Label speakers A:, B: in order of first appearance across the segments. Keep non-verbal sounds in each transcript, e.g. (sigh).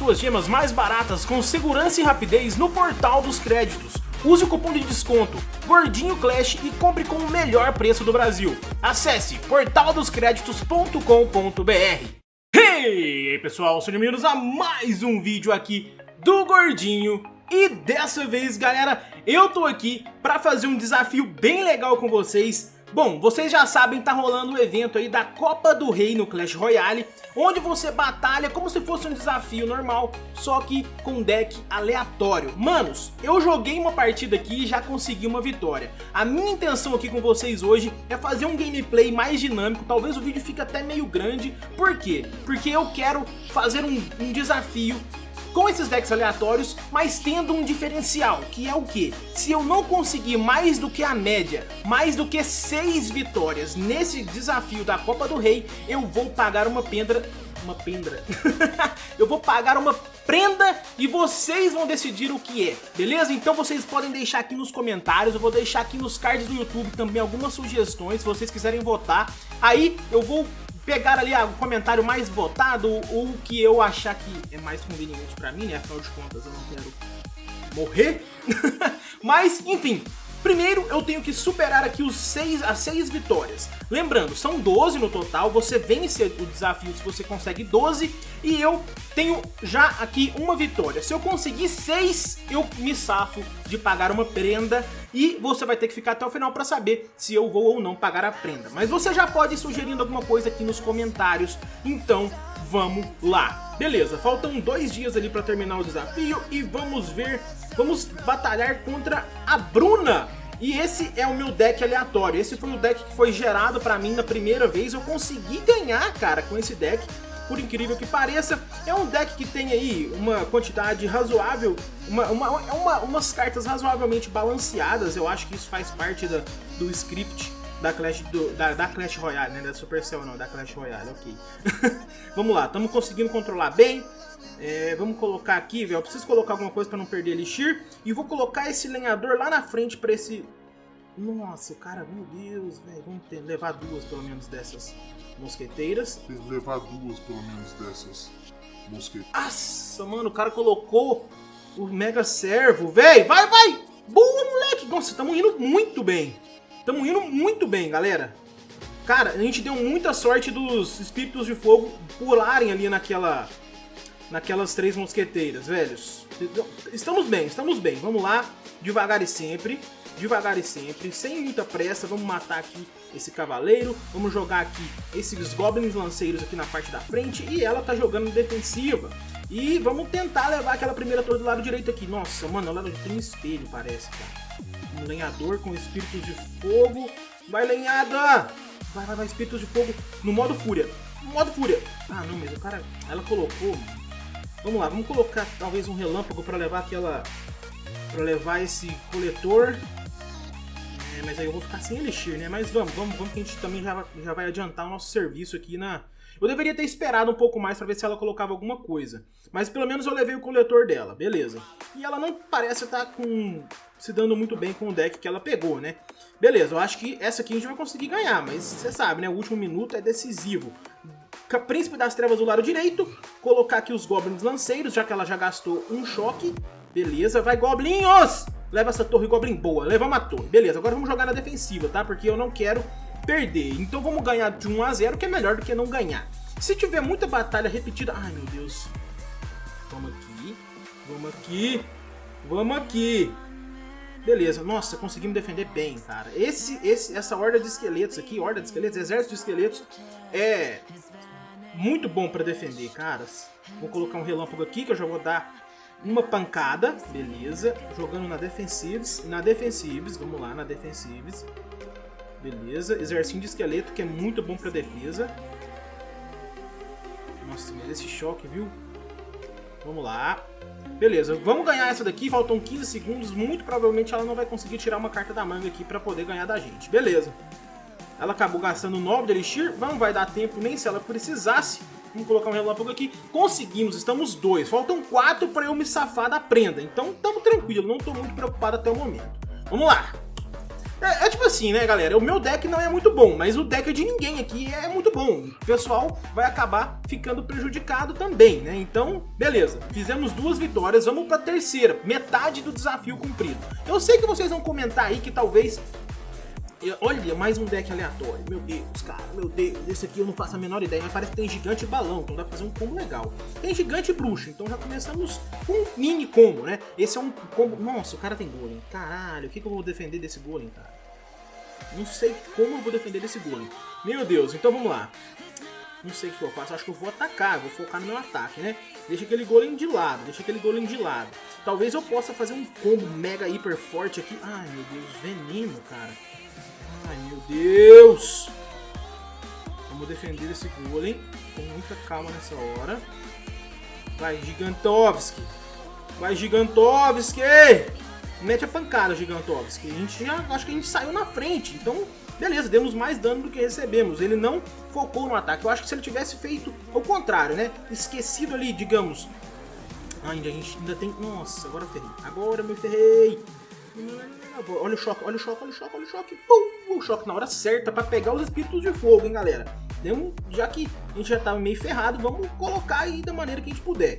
A: suas gemas mais baratas com segurança e rapidez no Portal dos Créditos. Use o cupom de desconto Gordinho Clash e compre com o melhor preço do Brasil. Acesse portaldoscreditos.com.br Hey, pessoal, sejam bem-vindos a mais um vídeo aqui do Gordinho e dessa vez, galera, eu tô aqui pra fazer um desafio bem legal com vocês Bom, vocês já sabem, tá rolando o um evento aí da Copa do Rei no Clash Royale, onde você batalha como se fosse um desafio normal, só que com deck aleatório. Manos, eu joguei uma partida aqui e já consegui uma vitória. A minha intenção aqui com vocês hoje é fazer um gameplay mais dinâmico, talvez o vídeo fique até meio grande. Por quê? Porque eu quero fazer um, um desafio com esses decks aleatórios, mas tendo um diferencial, que é o que? Se eu não conseguir mais do que a média, mais do que 6 vitórias nesse desafio da Copa do Rei, eu vou pagar uma pendra... Uma pendra? (laughs) eu vou pagar uma prenda e vocês vão decidir o que é, beleza? Então vocês podem deixar aqui nos comentários, eu vou deixar aqui nos cards do YouTube também algumas sugestões, se vocês quiserem votar. Aí eu vou pegar ali o comentário mais votado, o que eu achar que é mais conveniente pra mim, né? Afinal de contas, eu não quero morrer. (laughs) Mas, enfim, Primeiro, eu tenho que superar aqui os seis, as 6 vitórias. Lembrando, são 12 no total, você vence o desafio se você consegue 12, e eu tenho já aqui uma vitória. Se eu conseguir 6, eu me safo de pagar uma prenda, e você vai ter que ficar até o final para saber se eu vou ou não pagar a prenda. Mas você já pode ir sugerindo alguma coisa aqui nos comentários, então vamos lá. Beleza, faltam dois dias ali para terminar o desafio, e vamos ver vamos batalhar contra a Bruna. E esse é o meu deck aleatório, esse foi o deck que foi gerado pra mim na primeira vez, eu consegui ganhar, cara, com esse deck, por incrível que pareça. É um deck que tem aí uma quantidade razoável, uma, uma, uma, umas cartas razoavelmente balanceadas, eu acho que isso faz parte da, do script da Clash, do, da, da, Clash Royale, né? Da Supercell não, da Clash Royale, ok. (laughs) Vamos lá, estamos conseguindo controlar bem. É, vamos colocar aqui, velho. Eu preciso colocar alguma coisa para não perder Elixir. E vou colocar esse lenhador lá na frente para esse... Nossa, cara, meu Deus, velho. Vamos ter, levar duas, pelo menos, dessas mosqueteiras.
B: Tem que levar duas, pelo menos, dessas mosqueteiras.
A: Nossa, mano, o cara colocou o Mega Servo, velho. Vai, vai! Boa, moleque! Nossa, estamos indo muito bem. Estamos indo muito bem, galera. Cara, a gente deu muita sorte dos espíritos de fogo pularem ali naquela naquelas três mosqueteiras, velhos. Estamos bem, estamos bem. Vamos lá, devagar e sempre, devagar e sempre, sem muita pressa. Vamos matar aqui esse cavaleiro, vamos jogar aqui esses goblins lanceiros aqui na parte da frente e ela tá jogando defensiva. E vamos tentar levar aquela primeira torre do lado direito aqui. Nossa, mano, ela tem um espelho, parece, cara. Um lenhador com espíritos de fogo. Vai, lenhada! Vai, vai, vai, espíritos de fogo no modo fúria. No modo fúria. Ah, não, mas o cara... Ela colocou, Vamos lá, vamos colocar talvez um relâmpago para levar aquela... para levar esse coletor. É, mas aí eu vou ficar sem elixir, né? Mas vamos, vamos, vamos que a gente também já, já vai adiantar o nosso serviço aqui na... Eu deveria ter esperado um pouco mais para ver se ela colocava alguma coisa. Mas pelo menos eu levei o coletor dela, beleza. E ela não parece estar tá com... se dando muito bem com o deck que ela pegou, né? Beleza, eu acho que essa aqui a gente vai conseguir ganhar, mas você sabe, né? O último minuto é decisivo. Príncipe das Trevas do lado direito, colocar aqui os Goblins Lanceiros, já que ela já gastou um choque. Beleza, vai Goblinhos! Leva essa torre Goblin boa, levamos a torre. Beleza, agora vamos jogar na defensiva, tá? Porque eu não quero perder. Então vamos ganhar de 1 a 0, que é melhor do que não ganhar. Se tiver muita batalha repetida... Ai, meu Deus. Vamos aqui, vamos aqui, vamos aqui. Beleza, nossa, conseguimos defender bem, cara. Esse, esse, essa horda de esqueletos aqui, horda de esqueletos, exército de esqueletos, é muito bom pra defender, caras. Vou colocar um relâmpago aqui, que eu já vou dar uma pancada, beleza. Jogando na defensives, na defensives, vamos lá, na defensives. Beleza, exercício de esqueleto, que é muito bom pra defesa. Nossa, mas esse choque, viu? Vamos lá. Beleza, vamos ganhar essa daqui, faltam 15 segundos, muito provavelmente ela não vai conseguir tirar uma carta da manga aqui pra poder ganhar da gente. Beleza. Ela acabou gastando 9 de Elixir, não vai dar tempo nem se ela precisasse. Vamos colocar um relâmpago aqui. Conseguimos, estamos dois. Faltam quatro para eu me safar da prenda. Então estamos tranquilo, não estou muito preocupado até o momento. Vamos lá. É, é, tipo assim, né, galera? O meu deck não é muito bom, mas o deck de ninguém aqui é muito bom. O pessoal vai acabar ficando prejudicado também, né? Então, beleza. Fizemos duas vitórias, vamos pra terceira. Metade do desafio cumprido. Eu sei que vocês vão comentar aí que talvez Olha, mais um deck aleatório. Meu Deus, cara, meu Deus. Esse aqui eu não faço a menor ideia, mas parece que tem gigante e balão, então dá pra fazer um combo legal. Tem gigante e bruxo, então já começamos com um mini combo, né? Esse é um combo... Nossa, o cara tem golem. Caralho, o que, que eu vou defender desse golem, cara? Não sei como eu vou defender desse golem. Meu Deus, então vamos lá. Não sei o que eu faço, acho que eu vou atacar, vou focar no meu ataque, né? Deixa aquele golem de lado, deixa aquele golem de lado. Talvez eu possa fazer um combo mega hiper forte aqui. Ai, meu Deus, veneno, cara. Ai, meu Deus! Vamos defender esse golem com muita calma nessa hora. Vai, Gigantovski! Vai, Gigantovski! Mete a pancada, Gigantovski. A gente já, acho que a gente saiu na frente. Então, beleza, demos mais dano do que recebemos. Ele não focou no ataque. Eu acho que se ele tivesse feito o contrário, né? Esquecido ali, digamos. Ainda a gente ainda tem... Nossa, agora ferrei. Agora me ferrei. Olha o choque, olha o choque, olha o choque, olha o choque. Pum! O choque na hora certa pra pegar os espíritos de fogo, hein, galera. Deu já que a gente já tava meio ferrado, vamos colocar aí da maneira que a gente puder.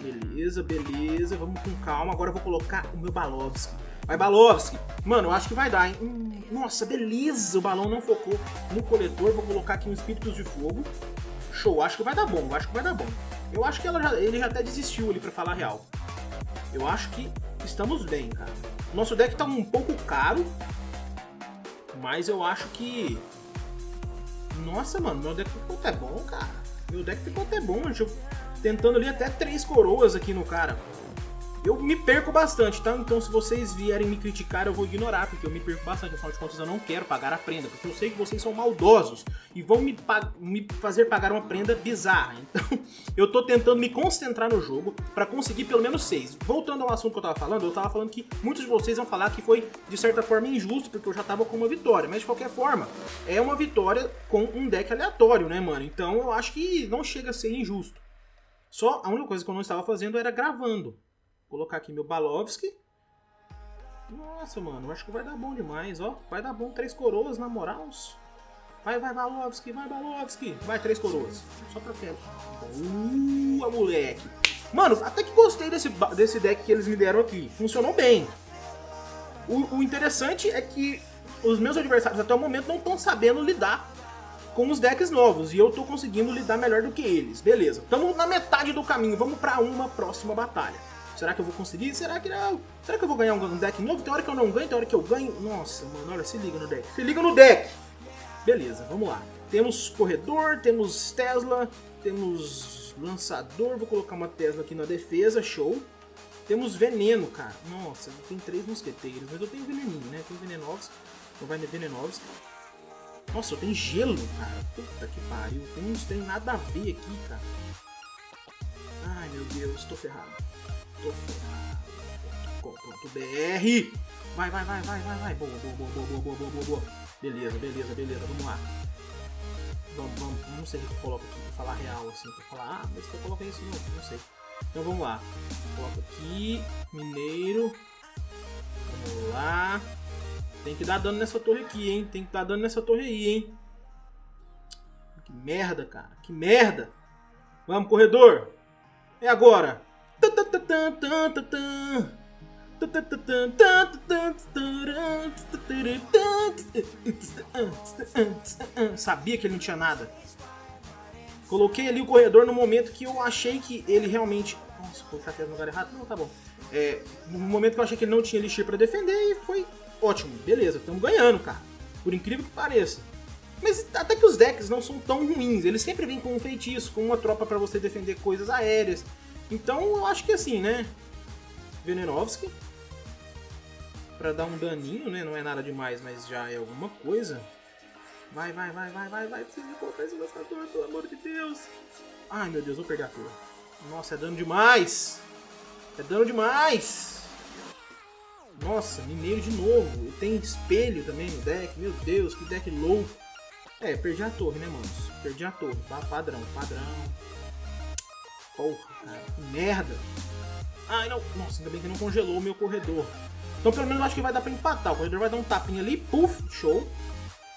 A: Beleza, beleza. Vamos com calma. Agora eu vou colocar o meu Balovski. Vai, Balovski. Mano, eu acho que vai dar, hein? Hum, nossa, beleza. O balão não focou no coletor. Vou colocar aqui um Espíritos de Fogo. Show. Acho que vai dar bom. Acho que vai dar bom. Eu acho que já, ele já até desistiu ali, pra falar a real. Eu acho que estamos bem, cara. Nosso deck tá um pouco caro. Mas eu acho que... Nossa, mano, meu deck ficou até bom, cara. Meu deck ficou até bom. Eu tentando ali até três coroas aqui no cara. Eu me perco bastante, tá? Então se vocês vierem me criticar, eu vou ignorar, porque eu me perco bastante. Afinal de contas, eu não quero pagar a prenda, porque eu sei que vocês são maldosos e vão me, me fazer pagar uma prenda bizarra. Então, (laughs) eu tô tentando me concentrar no jogo para conseguir pelo menos seis. Voltando ao assunto que eu tava falando, eu tava falando que muitos de vocês vão falar que foi, de certa forma, injusto, porque eu já tava com uma vitória. Mas, de qualquer forma, é uma vitória com um deck aleatório, né, mano? Então, eu acho que não chega a ser injusto. Só a única coisa que eu não estava fazendo era gravando. Colocar aqui meu Balovski. Nossa, mano, acho que vai dar bom demais, ó. Vai dar bom três coroas, na moral. Vai, vai, Balovski, vai, Balovski. Vai, três coroas. Só pra frente. Boa, moleque. Mano, até que gostei desse, desse deck que eles me deram aqui. Funcionou bem. O, o interessante é que os meus adversários até o momento não estão sabendo lidar com os decks novos, e eu tô conseguindo lidar melhor do que eles. Beleza, estamos na metade do caminho, vamos pra uma próxima batalha. Será que eu vou conseguir? Será que não? Será que eu vou ganhar um deck novo? Tem hora que eu não ganho, tem hora que eu ganho. Nossa, mano, olha, se liga no deck. Se liga no deck! Beleza, vamos lá. Temos corredor, temos Tesla, temos lançador. Vou colocar uma Tesla aqui na defesa, show. Temos veneno, cara. Nossa, tem três mosqueteiros, mas eu tenho veneninho, né? Tem venenovos. Então vai venenovos. Nossa, tem gelo, cara. Puta que pariu. Tem uns tem nada a ver aqui, cara. Ai, meu Deus, tô ferrado. Tô ferrado. .com.br Vai, vai, vai, vai, vai, vai. Boa, boa, boa, boa, boa, boa, boa, boa. Beleza, beleza, beleza. Vamos lá. Vamos, vamos, não sei o que eu coloco aqui pra falar real, assim. Pra falar, ah, mas que eu coloquei isso não, não sei. Então vamos lá. Coloco aqui, mineiro. Vamos lá. Tem que dar dano nessa torre aqui, hein? Tem que dar dano nessa torre aí, hein? Que merda, cara. Que merda. Vamos, corredor. É agora. Sabia que ele não tinha nada. Coloquei ali o corredor no momento que eu achei que ele realmente... Nossa, colocar no lugar errado? Não, tá bom. É, no momento que eu achei que ele não tinha elixir pra defender e foi ótimo, beleza, estamos ganhando, cara. Por incrível que pareça. Mas até que os decks não são tão ruins, eles sempre vêm com um feitiço, com uma tropa para você defender coisas aéreas. Então eu acho que assim, né? Venenovski. Pra dar um daninho, né? Não é nada demais, mas já é alguma coisa. Vai, vai, vai, vai, vai, vai. Precisa colocar esse gastador, pelo amor de Deus. Ai, meu Deus, vou perder a torre. Nossa, é dano demais. É dano demais. Nossa, mineiro de novo. Tem espelho também no deck. Meu Deus, que deck louco. É, perdi a torre, né, manos? Perdi a torre. Padrão, padrão. Porra. Que merda. Ai, não. Nossa, ainda bem que não congelou o meu corredor. Então pelo menos eu acho que vai dar pra empatar. O corredor vai dar um tapinha ali, puf, show.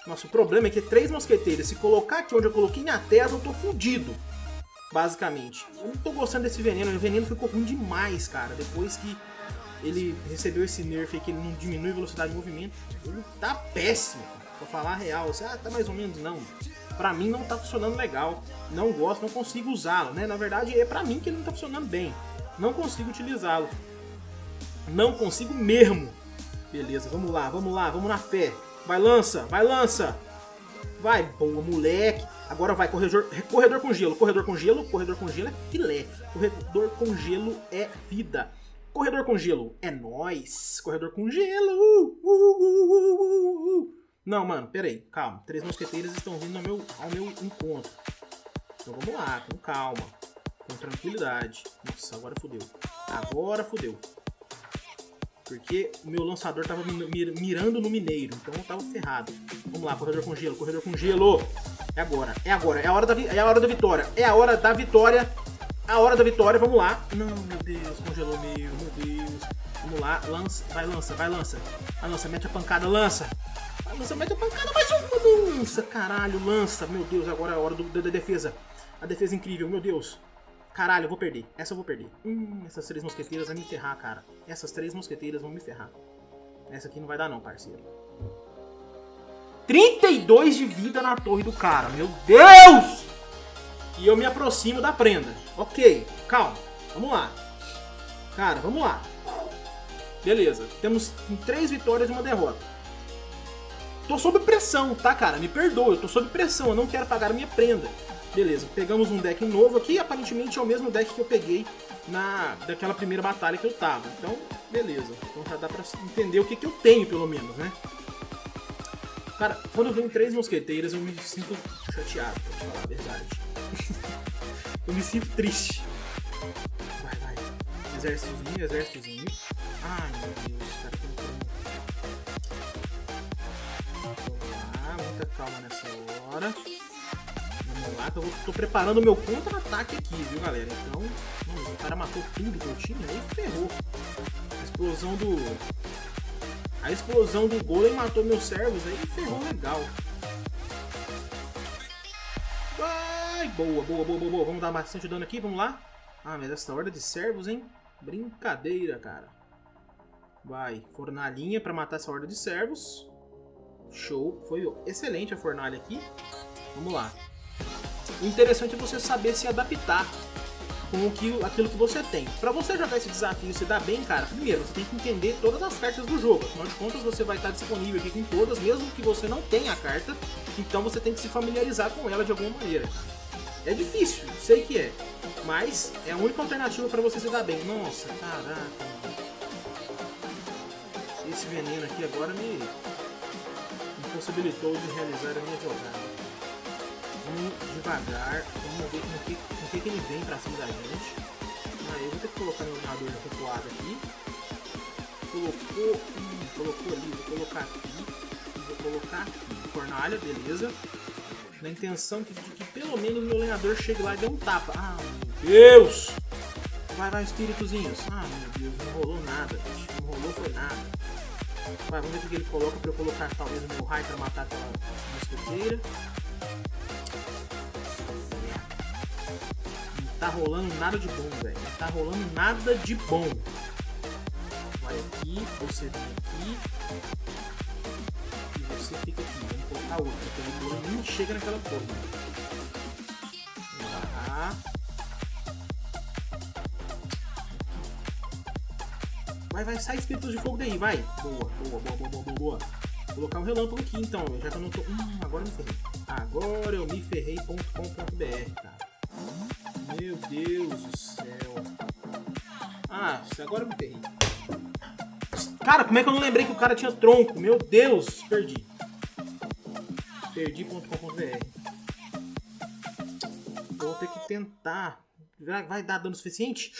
A: Nossa, o problema é que três mosqueteiros, se colocar aqui onde eu coloquei minha Tesla, eu tô fudido. Basicamente. Eu não tô gostando desse veneno. O veneno ficou ruim demais, cara. Depois que ele recebeu esse nerf que ele não diminui a velocidade de movimento. Ele tá péssimo, pra falar a real. Você, ah, tá mais ou menos, não. Pra mim não tá funcionando legal. Não gosto, não consigo usá-lo, né? Na verdade, é pra mim que ele não tá funcionando bem. Não consigo utilizá-lo. Não consigo mesmo. Beleza, vamos lá, vamos lá, vamos na fé. Vai, lança, vai, lança. Vai, boa, moleque. Agora vai, corredor, corredor com gelo, corredor com gelo, corredor com gelo é filé. Corredor com gelo é vida. Corredor com gelo é nós. Corredor com gelo. Uh, uh, uh, Não, mano, peraí, calma. Três mosqueteiras estão vindo ao meu, ao meu encontro. Então vamos lá, com calma. Com tranquilidade. Nossa, agora fodeu. Agora fodeu. Porque o meu lançador tava mirando no mineiro, então eu tava ferrado. Vamos lá, corredor com gelo, corredor com gelo. É agora, é agora, é a hora da, é a hora da vitória. É a hora da vitória. A hora da vitória, vamos lá. Não, meu Deus, congelou meu, meu Deus. Vamos lá, lança, vai, lança, vai, lança. Vai, lança, mete a pancada, lança. Lança, mete a pancada, mais uma, lança, caralho, lança. Meu Deus, agora é a hora do, da defesa. A defesa incrível, meu Deus. Caralho, eu vou perder. Essa eu vou perder. Hum, essas três mosqueteiras vão me ferrar, cara. Essas três mosqueteiras vão me ferrar. Essa aqui não vai dar não, parceiro. 32 de vida na torre do cara. Meu Deus! E eu me aproximo da prenda. Ok, calma. Vamos lá. Cara, vamos lá. Beleza. Temos três vitórias e uma derrota. Tô sob pressão, tá, cara? Me perdoa, eu tô sob pressão. Eu não quero pagar a minha prenda. Beleza, pegamos um deck novo aqui, aparentemente é o mesmo deck que eu peguei na daquela primeira batalha que eu tava. Então, beleza. Então já dá pra entender o que, que eu tenho, pelo menos, né? Cara, quando eu venho três mosqueteiras, eu me sinto chateado, pra te falar a verdade. (laughs) eu me sinto triste. Vai, vai. Exércitozinho, exércitozinho. Ai, meu Deus, calma nessa hora lá, que eu tô preparando o meu contra-ataque aqui, viu, galera? Então, o cara matou tudo que eu tinha, aí ferrou. A explosão do... A explosão do golem matou meus servos, aí ferrou legal. Vai! Boa, boa, boa, boa, boa. Vamos dar bastante dano aqui, vamos lá. Ah, mas essa horda de servos, hein? Brincadeira, cara. Vai, fornalhinha pra matar essa horda de servos. Show, foi excelente a fornalha aqui. Vamos lá. O interessante é você saber se adaptar com o que, aquilo que você tem. Para você jogar esse desafio se dar bem, cara, primeiro você tem que entender todas as cartas do jogo. Afinal de contas, você vai estar disponível aqui com todas, mesmo que você não tenha a carta. Então você tem que se familiarizar com ela de alguma maneira. É difícil, sei que é. Mas é a única alternativa para você se dar bem. Nossa, caraca. Esse veneno aqui agora me impossibilitou de realizar a minha jogada. Vamos devagar, vamos ver com que, com que, que ele vem pra cima da gente. Aí eu vou ter que colocar meu narrador recuado aqui. Colocou, hum, colocou ali, vou colocar aqui. Vou colocar aqui. Fornalha, beleza. Na intenção de, que pelo menos meu lenhador chegue lá e dê um tapa. Ah, meu Deus! Vai, vai, espíritozinhos. Ah, meu Deus, não rolou nada, Não rolou foi nada. Vamos ver o que ele coloca pra eu colocar talvez o meu raio pra matar aquela mosqueteira. tá rolando nada de bom, velho. Não tá rolando nada de bom. Vai aqui, você vem aqui. E você fica aqui. Vamos colocar outra, porque o nem chega naquela forma. Vai, vai, sai espíritos de fogo daí, vai. Boa, boa, boa, boa, boa, boa. Vou colocar um relâmpago aqui então, já que eu não tô... Hum, agora eu me ferrei. Agora eu me ferrei.com.br, cara. Meu Deus do céu. Ah, agora eu me ferrei. Cara, como é que eu não lembrei que o cara tinha tronco? Meu Deus, perdi. Perdi.com.br Vou ter que tentar. Vai dar dano suficiente?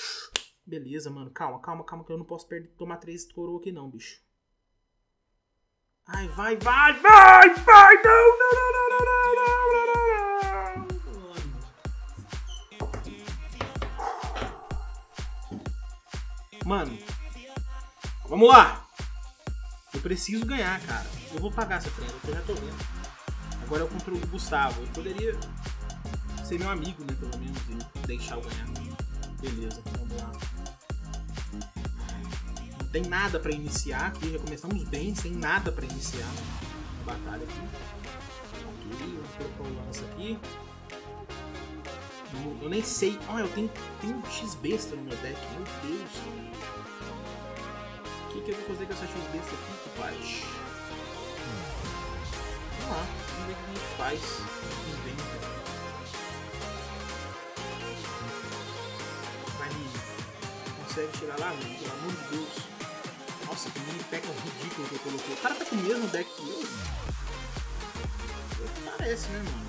A: Beleza, mano. Calma, calma, calma, que eu não posso perder, tomar três coroa aqui não, bicho. Ai, vai, vai, vai, vai! Não, não, não, não, não, não, não, não. Mano, vamos lá. preciso ganhar, cara. Eu vou pagar essa prenda, eu já tô vendo. Agora eu contra o Gustavo. Eu poderia ser meu amigo, né, pelo menos, e deixar eu ganhar. Beleza, vamos lá. Tem nada pra iniciar aqui, já começamos bem, sem nada pra iniciar a batalha aqui. Ok, vou colocar o lance aqui. Eu nem sei. Ah, eu tenho, tenho um X-Besta no meu deck, meu Deus. O que, que eu vou fazer com essa X-Besta aqui, compadre? Vamos lá, vamos ver o que a gente faz. Inventa. Vai, Nini. Consegue chegar lá, mano? Pelo amor de Deus. Nossa, que mini pack ridículo que eu coloquei. O cara tá com o mesmo deck que eu. Parece, né, mano?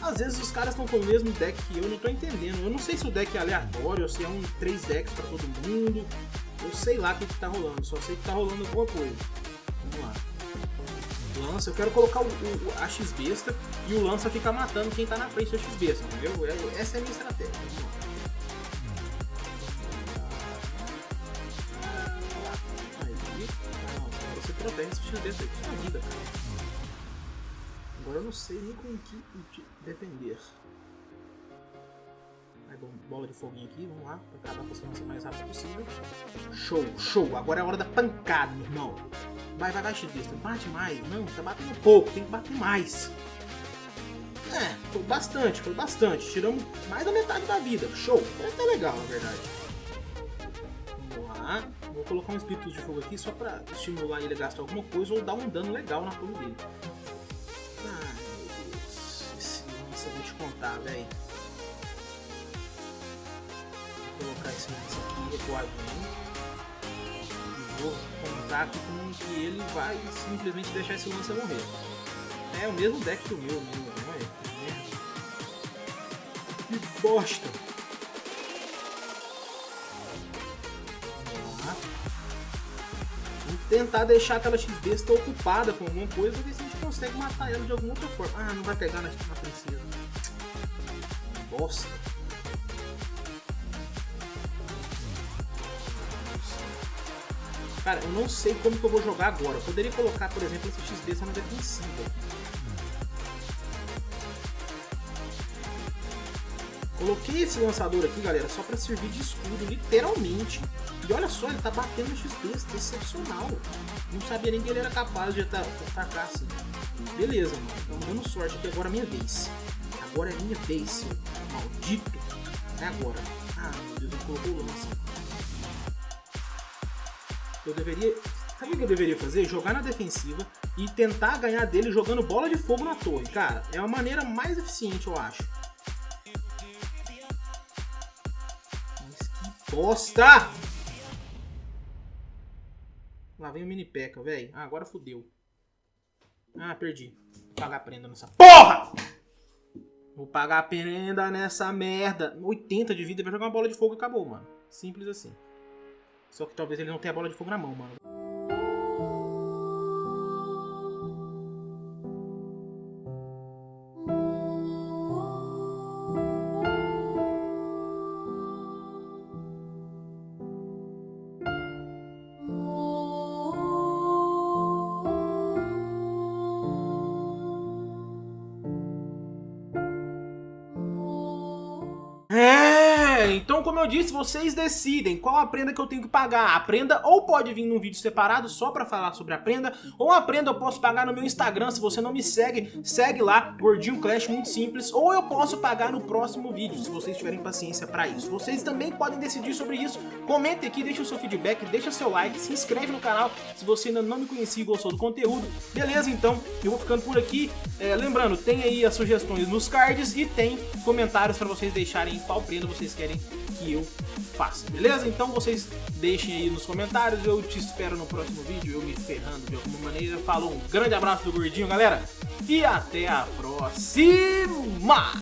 A: Às vezes os caras estão com o mesmo deck que eu, não tô entendendo. Eu não sei se o deck é aleatório, ou se é um 3 decks pra todo mundo. Eu sei lá o que, que tá rolando, só sei que tá rolando alguma coisa. Vamos lá. Lança, eu quero colocar o, o, a X-Besta e o Lança ficar matando quem tá na frente da X-Besta, entendeu? É, essa é a minha estratégia. 10 cara. Agora eu não sei nem com o que te defender. Aí, bom, bola de foguinho aqui, vamos lá, pra acabar com a nossa mais rápido possível. Show, show, agora é a hora da pancada, meu irmão. Vai, vai, vai, xadrista, bate mais. Não, tá batendo pouco, tem que bater mais. É, foi bastante, foi bastante. Tiramos mais da metade da vida. Show. Foi até legal, na verdade. Vamos lá. Vou colocar um espírito de fogo aqui só pra estimular ele a gastar alguma coisa ou dar um dano legal na torre dele. Ai, meu Deus. Esse eu vou te contar, velho. Vou colocar esse lance aqui recuadinho. E vou contar aqui com que ele vai simplesmente deixar esse lance morrer. É o mesmo deck que o meu, meu, não é? Que bosta! Vamos tentar deixar aquela X-Besta ocupada com alguma coisa, ver se a gente consegue matar ela de alguma outra forma. Ah, não vai pegar na, na princesa. Bosta. Cara, eu não sei como que eu vou jogar agora. Eu poderia colocar, por exemplo, esse X-Besta na defensiva. Coloquei esse lançador aqui, galera, só pra servir de escudo, literalmente. E olha só, ele tá batendo no XP, excepcional. Não sabia nem que ele era capaz de atacar assim. Beleza, mano. Estamos dando sorte aqui, agora é minha vez. Agora é minha vez, maldito. É agora. Ah, meu Deus, ele colocou o lance. Eu deveria... Sabe o que eu deveria fazer? Jogar na defensiva e tentar ganhar dele jogando bola de fogo na torre. Cara, é a maneira mais eficiente, eu acho. Bosta! Lá vem o mini peca, velho. Ah, agora fodeu. Ah, perdi. Vou pagar a prenda nessa porra! Vou pagar a prenda nessa merda. 80 de vida, vai jogar uma bola de fogo e acabou, mano. Simples assim. Só que talvez ele não tenha a bola de fogo na mão, mano. Eu disse, vocês decidem qual a prenda que eu tenho que pagar. A prenda ou pode vir num vídeo separado só pra falar sobre a prenda, ou a prenda eu posso pagar no meu Instagram, se você não me segue, segue lá, Gordinho Clash, muito simples, ou eu posso pagar no próximo vídeo, se vocês tiverem paciência pra isso. Vocês também podem decidir sobre isso, comente aqui, deixa o seu feedback, deixa seu like, se inscreve no canal se você ainda não me conhecia e gostou do conteúdo. Beleza, então, eu vou ficando por aqui. É, lembrando, tem aí as sugestões nos cards e tem comentários pra vocês deixarem qual prenda vocês querem que eu faça, beleza? Então vocês deixem aí nos comentários, eu te espero no próximo vídeo, eu me ferrando de alguma maneira. Falou, um grande abraço do Gordinho, galera, e até a próxima!